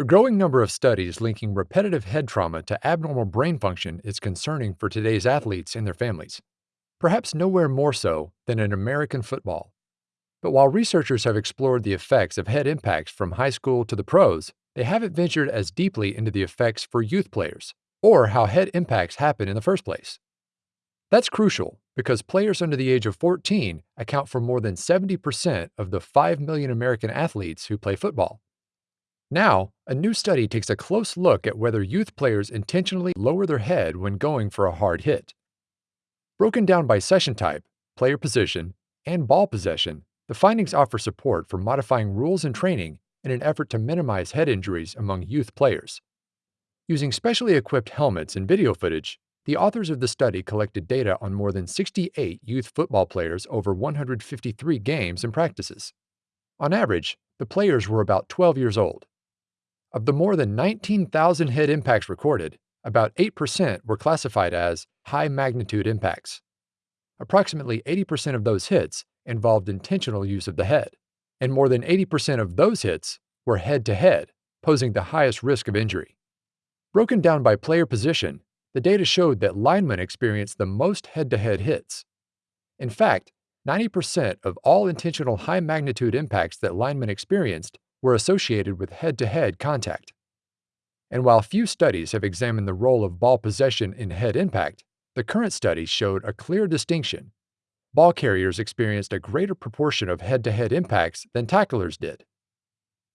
The growing number of studies linking repetitive head trauma to abnormal brain function is concerning for today's athletes and their families, perhaps nowhere more so than in American football. But while researchers have explored the effects of head impacts from high school to the pros, they haven't ventured as deeply into the effects for youth players, or how head impacts happen in the first place. That's crucial because players under the age of 14 account for more than 70% of the 5 million American athletes who play football. Now, a new study takes a close look at whether youth players intentionally lower their head when going for a hard hit. Broken down by session type, player position, and ball possession, the findings offer support for modifying rules and training in an effort to minimize head injuries among youth players. Using specially equipped helmets and video footage, the authors of the study collected data on more than 68 youth football players over 153 games and practices. On average, the players were about 12 years old. Of the more than 19,000 head impacts recorded, about 8% were classified as high magnitude impacts. Approximately 80% of those hits involved intentional use of the head, and more than 80% of those hits were head to head, posing the highest risk of injury. Broken down by player position, the data showed that linemen experienced the most head to head hits. In fact, 90% of all intentional high magnitude impacts that linemen experienced were associated with head to head contact. And while few studies have examined the role of ball possession in head impact, the current studies showed a clear distinction. Ball carriers experienced a greater proportion of head to head impacts than tacklers did.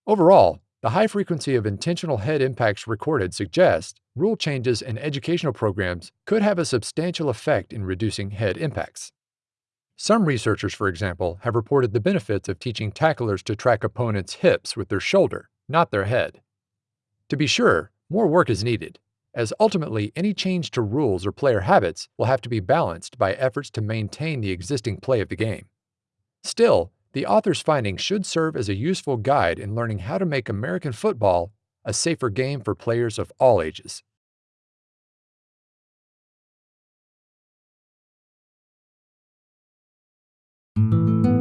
Overall, the high frequency of intentional head impacts recorded suggests rule changes in educational programs could have a substantial effect in reducing head impacts. Some researchers, for example, have reported the benefits of teaching tacklers to track opponents' hips with their shoulder, not their head. To be sure, more work is needed, as ultimately any change to rules or player habits will have to be balanced by efforts to maintain the existing play of the game. Still, the author's findings should serve as a useful guide in learning how to make American football a safer game for players of all ages. You.